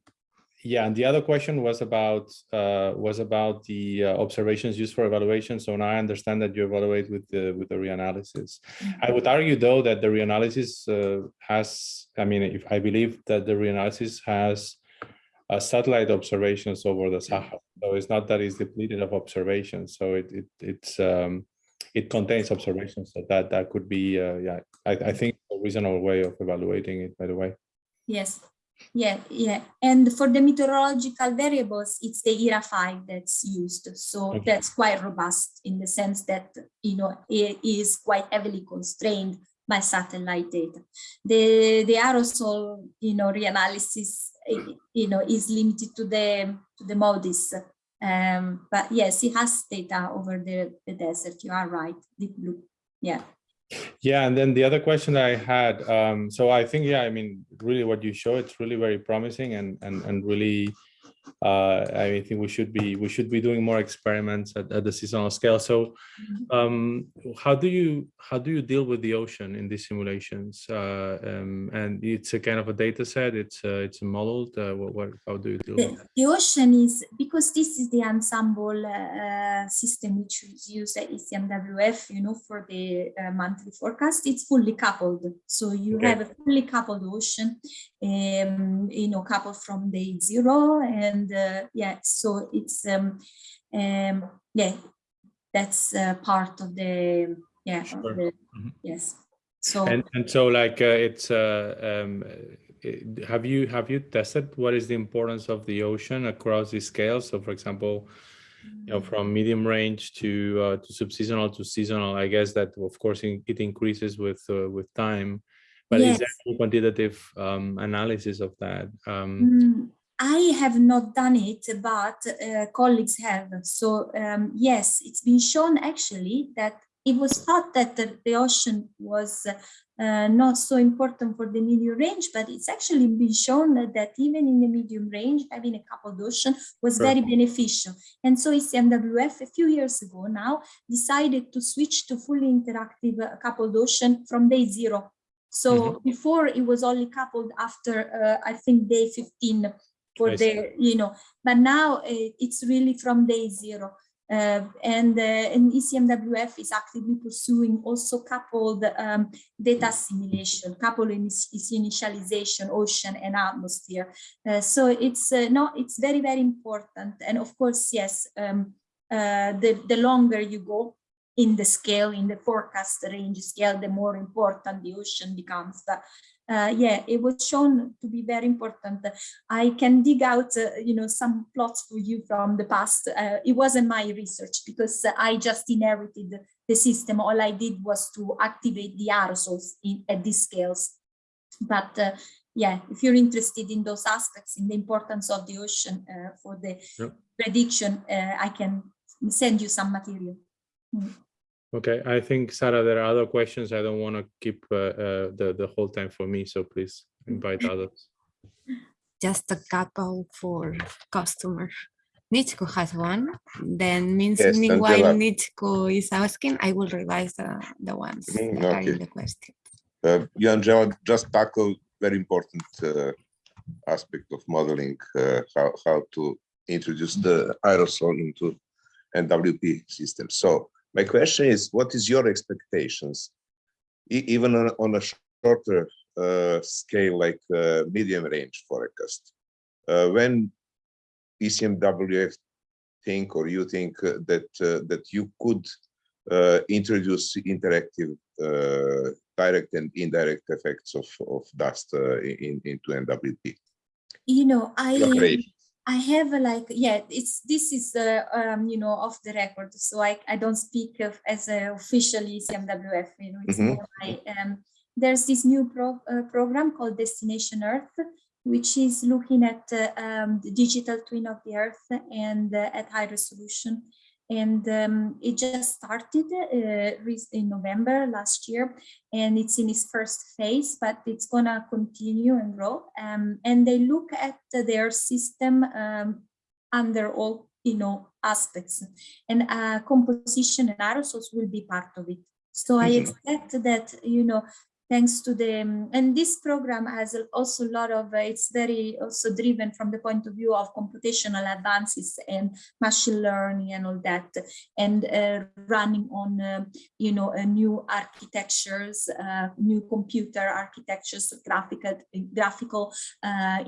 yeah, and the other question was about uh, was about the uh, observations used for evaluation. So now I understand that you evaluate with the with the reanalysis. I would argue though that the reanalysis uh, has, I mean, if I believe that the reanalysis has uh, satellite observations over the Sahara. So it's not that it's depleted of observations. So it, it it's um, it contains observations. So that that could be uh, yeah. I, I think a reasonable way of evaluating it, by the way. Yes. Yeah, yeah. And for the meteorological variables, it's the ERA 5 that's used. So Okay. that's quite robust in the sense that, you know, it is quite heavily constrained by satellite data. The, the aerosol, you know, reanalysis, you know, is limited to the, to the MODIS. Um, but yes, it has data over the, the desert. You are right, deep blue. Yeah. Yeah, and then the other question I had, um, so I think, yeah, I mean, really what you show, it's really very promising and and and really, uh, I think we should be we should be doing more experiments at, at the seasonal scale. So, um, how do you how do you deal with the ocean in these simulations? Uh, um, and it's a kind of a data set. It's uh, it's modeled. Uh, what, what how do you deal with the, that? the ocean is because this is the ensemble uh, system which is used at ECMWF, you know, for the uh, monthly forecast. It's fully coupled, so you Okay. have a fully coupled ocean, um, you know, coupled from day zero, and uh, yeah, so it's um, um, yeah, that's uh, part of the yeah, of Sure. the, Mhm. yes. So And and so like uh, it's uh, um, uh, have you have you tested what is the importance of the ocean across the scales? So for example, you know, from medium range to uh, to subseasonal to seasonal, I guess that of course in- it increases with uh, with time. But is there Yes. any quantitative um, analysis of that? Um, Mm, I have not done it, but uh, colleagues have. So um, yes, it's been shown actually that it was thought that the, the ocean was uh, not so important for the medium range, but it's actually been shown that even in the medium range, having a coupled ocean was very beneficial. And so ECMWF a few years ago now decided to switch to fully interactive uh, coupled ocean from day zero. So Mhm. before it was only coupled after, uh, I think, day 15 for the, you know, but now uh, it's really from day zero. Uh, and, uh, and ECMWF is actively pursuing also coupled um, data assimilation, coupled initialization, ocean and atmosphere. Uh, so it's uh, no, it's very, very important. And of course, yes, um, uh, the, the longer you go in the scale, in the forecast range scale, the more important the ocean becomes. But uh, yeah, it was shown to be very important. I can dig out, uh, you know, some plots for you from the past. Uh, it wasn't my research because I just inherited the system. All I did was to activate the aerosols in, at these scales. But uh, yeah, if you're interested in those aspects, in the importance of the ocean uh, for the Yep. prediction, uh, I can send you some material. Mm. Okay, I think Sarah, there are other questions. I don't want to keep uh, uh, the the whole time for me, so please invite others. *laughs* Just a couple for customer. Nickovic has one. Then means Yes, meanwhile Angela. Nickovic is asking, I will revise the, the ones Mhm, that are in the question. Uh, you, Angela, just tackle very important uh, aspect of modeling, uh, how, how to introduce the aerosol into NWP system. So my question is, what is your expectations, E- even on, on a shorter uh, scale like uh, medium range forecast? Uh, when ECMWF think or you think uh, that uh, that you could uh, introduce interactive uh, direct and indirect effects of, of dust uh, in, into NWP You know, I. I have a like yeah it's this is uh, um you know off the record so I I don't speak of as a officially ECMWF you know it's Mhm. my um there's this new pro, uh, program called Destination Earth which is looking at uh, um, the digital twin of the Earth and uh, at high resolution and um, it just started uh, in November last year and it's in its first phase, but it's gonna continue and grow. Um, and they look at their system um, under all you know aspects, and uh, composition and aerosols will be part of it. So I Mhm. expect that you know thanks to the um, and this program has also a lot of uh, it's very also driven from the point of view of computational advances and machine learning and all that and uh, running on um, you know uh, new architectures uh, new computer architectures graphical graphical uh,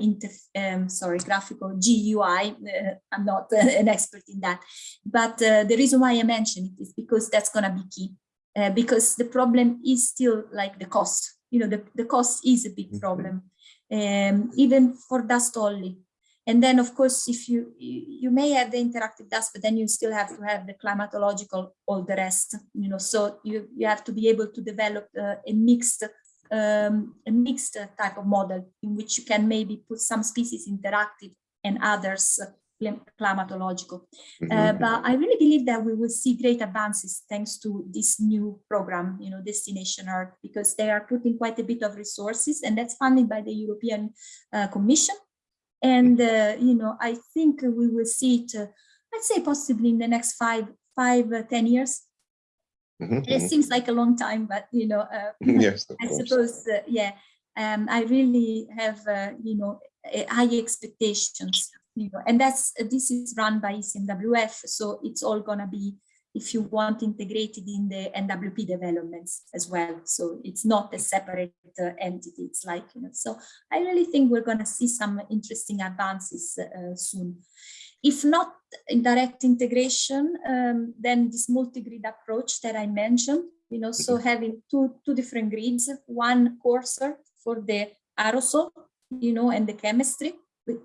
um, sorry graphical GUI uh, I'm not *laughs* an expert in that. But uh, the reason why I mention it is because that's going to be key uh, because the problem is still like the cost you know, the, the cost is a big Mhm. problem, um, even for dust only. And then, of course, if you, you may have the interactive dust, but then you still have to have the climatological, all the rest, you know, so you, you have to be able to develop uh, a mixed um, a mixed type of model in which you can maybe put some species interactive and others climatological. Uh, Mhm. but I really believe that we will see great advances thanks to this new program, you know, Destination Earth, because they are putting quite a bit of resources and that's funded by the European uh, Commission. And, uh, you know, I think we will see it, uh, I'd say possibly in the next five, five, uh, 10 years. Mhm, It mhm. seems like a long time, but, you know, uh, *laughs* Yes, *laughs* I course. suppose, uh, yeah, um, I really have, uh, you know, uh, high expectations, you know, and that's, this is run by ECMWF, so it's all gonna be, if you want, integrated in the NWP developments as well. So it's not a separate uh, entity, it's like, you know, so I really think we're gonna see some interesting advances uh, soon. If not in direct integration, um, then this multi-grid approach that I mentioned, you know, so having two, two different grids, one coarser for the aerosol, you know, and the chemistry.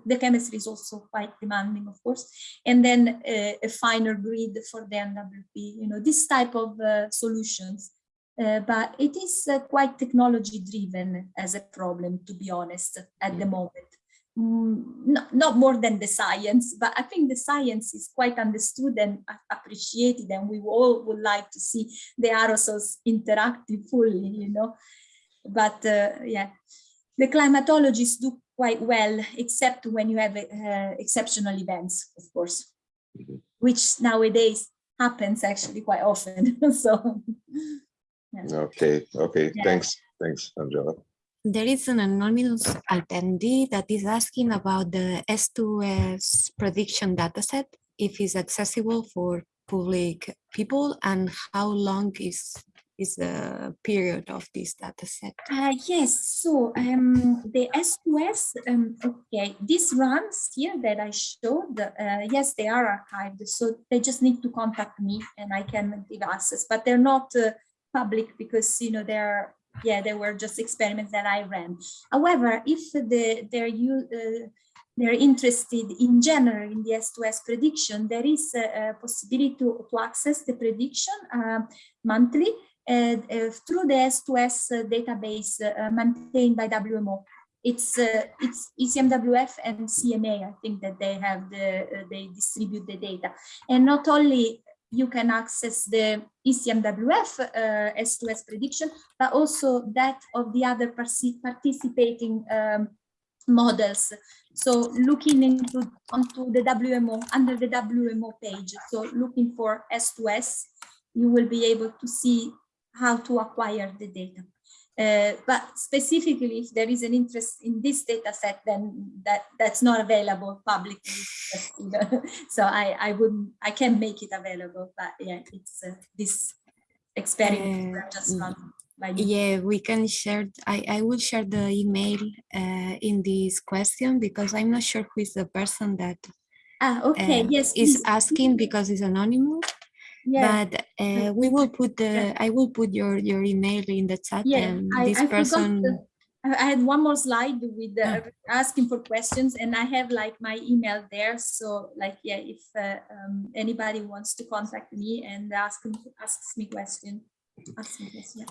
The chemistry is also quite demanding, of course, and then uh, a finer grid for the NWP, you know, this type of uh, solutions. Uh, but it is uh, quite technology driven as a problem, to be honest, at the moment mm, not, not more than the science, but I think the science is quite understood and appreciated, and we all would like to see the aerosols interactive fully, you know. But uh, yeah, the climatologists do quite well, except when you have uh, exceptional events, of course, Mhm. which nowadays happens actually quite often. *laughs* so Okay, okay, Yeah. thanks, thanks, Angela. There is an anonymous attendee that is asking about the S2S prediction dataset, if it's accessible for public people and how long is is the period of this dataset. Uh, yes, so um, the S2S, um, okay, these runs here that I showed, uh, yes, they are archived, so they just need to contact me and I can give access, but they're not uh, public because, you know, they're, yeah, they were just experiments that I ran. However, if the, they're, you, uh, they're interested in general in the S2S prediction, there is a, a possibility to, to access the prediction uh, monthly through the S2S uh, database uh, maintained by WMO. It's uh, it's ECMWF and CMA. I think that they have the uh, they distribute the data, and not only you can access the ECMWF uh, S2S prediction, but also that of the other participating um, models. So looking into onto the WMO under the WMO page. So looking for S2S, you will be able to see how to acquire the data. Uh, but specifically, if there is an interest in this data set, then that, that's not available publicly. Just, you know, so I, I wouldn't, I can make it available, but yeah, it's uh, this experiment Uh, just run by. Yeah, we can share, I, I will share the email uh, in this question because I'm not sure who is the person that Ah, okay, uh, yes, is please. asking because it's anonymous. Yeah, But uh, we will put the, I will put your, your email in the chat yeah, and I, this I forgot. person, the- I I had one more slide with uh, asking for questions and I have like my email there. So like, yeah, if uh, um, anybody wants to contact me and ask, asks me question, ask me question.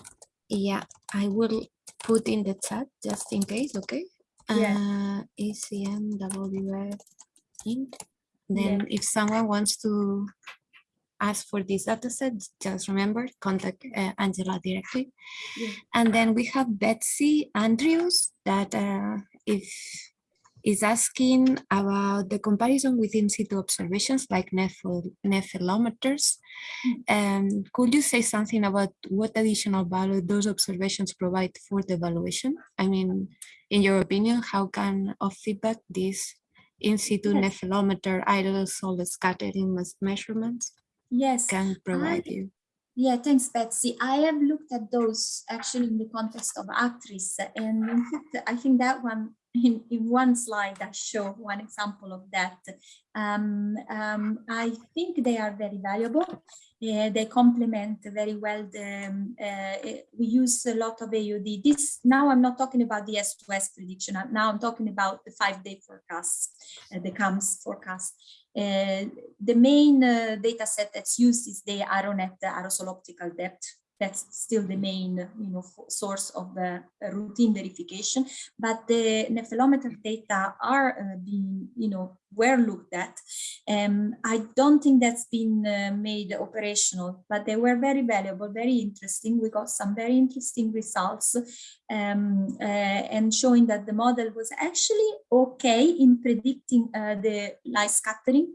yeah, I will put in the chat just in case, okay? Yeah. Uh, ECMWF. Yeah. Then if someone wants to ask for this dataset, just remember, contact uh, Angela directly. Yeah. And then we have Betsy Andrews that uh, if is asking about the comparison with in situ observations like nephil nephelometers. Um, could you say something about what additional value those observations provide for the evaluation? I mean, in your opinion, how can of feedback this in situ Yes. nephelometer solid scattering measurements Yes. can provide I- you? Yeah, thanks, Betsy. I have looked at those actually in the context of ACTRIS, and in fact, I think that one *laughs* in, in one slide I show one example of that. Um, um, I think they are very valuable. Uh, they complement very well the, um, uh, we use a lot of AOD. This now I'm not talking about the S2S prediction. Now I'm talking about the five-day forecast, uh, the CAMS forecast. Uh, the main uh, data set that's used is the AeroNet aerosol optical depth that's still the main you know source of the routine verification. But the nephelometer data are uh, being you know were looked at. Um i don't think that's been uh, made operational but they were very valuable very interesting. We got some very interesting results um uh, and showing that the model was actually okay in predicting uh, the light scattering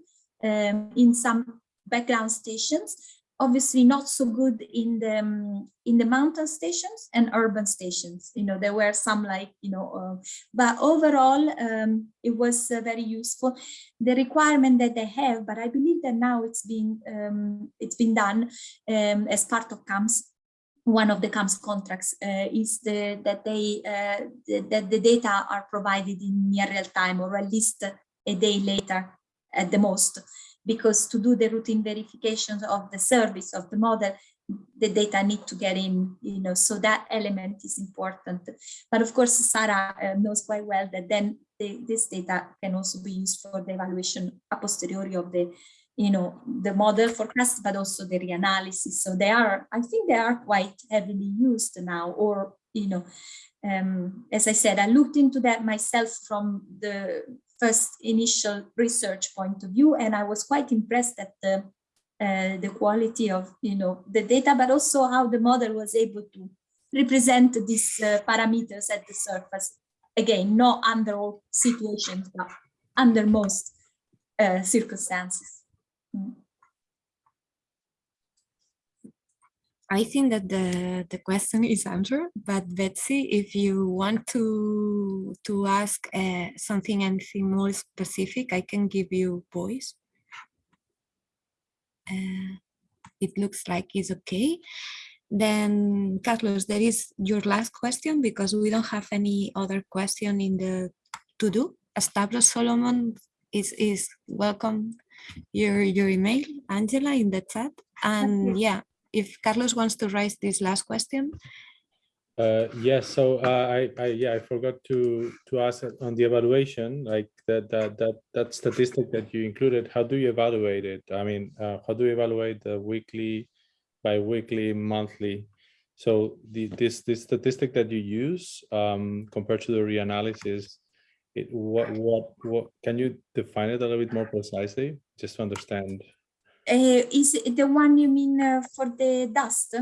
um, in some background stations obviously not so good in the um, in the mountain stations and urban stations. You know there were some like you know uh, but overall um, it was uh, very useful. The requirement that they have but i believe that now it's been um, it's been done um, as part of CAMS. One of the CAMS contracts uh, is the, that they uh, the, that the data are provided in near real time or at least a day later at the most because to do the routine verifications of the service of the model, the data need to get in, you know, so that element is important. But of course, Sarah uh, knows quite well that then the, this data can also be used for the evaluation a posteriori of the, you know, the model forecast, but also the reanalysis. So they are, I think they are quite heavily used now, or, you know, um, as I said, I looked into that myself from the first initial research point of view, and I was quite impressed at the uh, the quality of you know the data, but also how the model was able to represent these uh, parameters at the surface. Again, not under all situations, but under most uh, circumstances. Mm. I think that the, the question is answered, but Betsy, if you want to to ask uh, something anything more specific, I can give you voice. Uh, it looks like it's okay. Then, Carlos, there is your last question because we don't have any other question in the to do. Stavros Solomos is is welcome your your email, Angela, in the chat. And yeah, if Carlos wants to raise this last question. Uh, yes, so uh, I, I, yeah, I forgot to to ask on the evaluation, like that that that that statistic that you included. How do you evaluate it? I mean, uh, how do you evaluate the weekly, bi-weekly, monthly? So the this this statistic that you use um, compared to the reanalysis, it what what what can you define it a little bit more precisely, just to understand? Uh, is the one you mean uh, for the dust?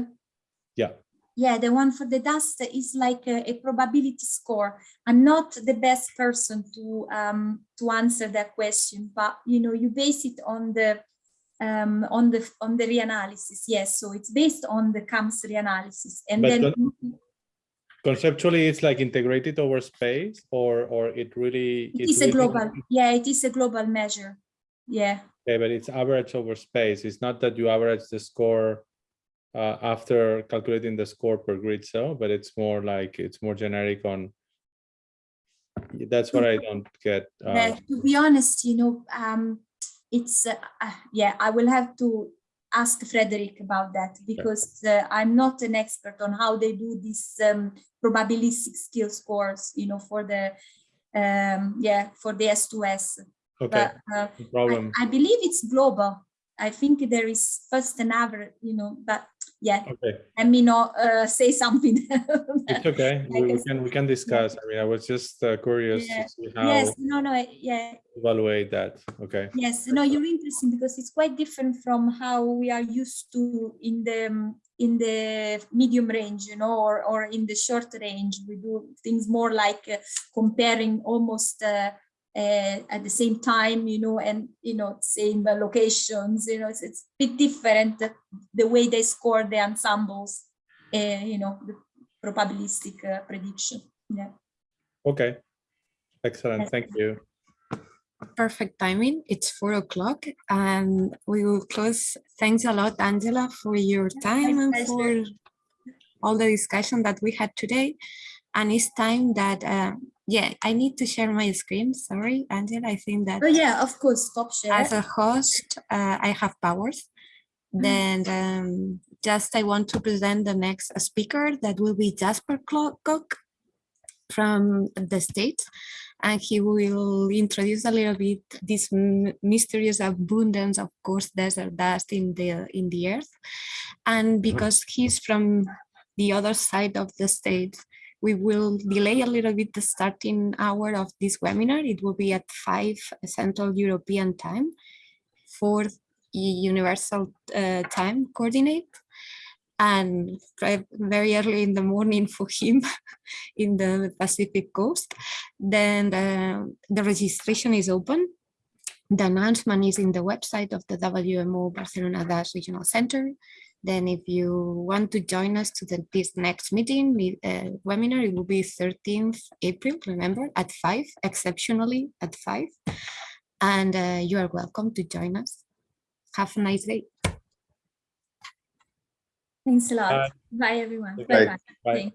Yeah. Yeah, the one for the dust is like a, a probability score. I'm not the best person to um, to answer that question, but you know, you base it on the um, on the on the reanalysis. Yes, so it's based on the CAMS reanalysis, and But then Conceptually, it's like integrated over space, or or it really it is a global. Yeah, it is a global measure. Yeah. Okay, but it's average over space. It's not that you average the score uh, after calculating the score per grid cell, but it's more like it's more generic on. That's what I don't get. Uh, Yeah, to be honest, you know, um, it's uh, yeah. I will have to ask Frédéric about that because uh, I'm not an expert on how they do these um, probabilistic skill scores. You know, for the um, yeah for the S2S. Okay, But uh, no problem. I, I believe it's global. I think there is first and average. You know, but yeah, Okay, let me not uh, say something. *laughs* it's okay. We, we can we can discuss. I mean, I was just uh, curious Yeah. to see how yes, no, no, yeah, evaluate that. Okay. Yes, no, you're interesting because it's quite different from how we are used to in the in the medium range, you know, or or in the short range. We do things more like uh, comparing almost uh, uh, at the same time, you know, and you know, same uh, locations. You know, it's, it's a bit different uh, the way they score the ensembles. Uh, you know, the probabilistic uh, prediction. Yeah. Okay. Excellent. Yes. Thank you. Perfect timing. It's four o'clock and we will close. Thanks a lot, Angela, for your time and for all the discussion that we had today. And it's time that uh, yeah, I need to share my screen. Sorry, Angel. I think that Oh yeah, of coarse, stop share. as a host, uh, I have powers. Then um, just I want to present the next speaker that will be Jasper Clo- Kok from the States. And he will introduce a little bit this mysterious abundance of course desert dust in the in the earth. And because he's from the other side of the state, we will delay a little bit the starting hour of this webinar. It will be at 5 Central European time, 4 Universal uh, Time Coordinate, and very early in the morning *laughs* for him in the Pacific Coast. Then the, the registration is open. The announcement is in the website of the WMO Barcelona Dust Regional Center. Then if you want to join us to the, this next meeting, the uh, webinar, it will be 13th April, remember, at 5, exceptionally at 5. And uh, you are welcome to join us. Have a nice day. Thanks a lot. Bye. Bye everyone. Bye.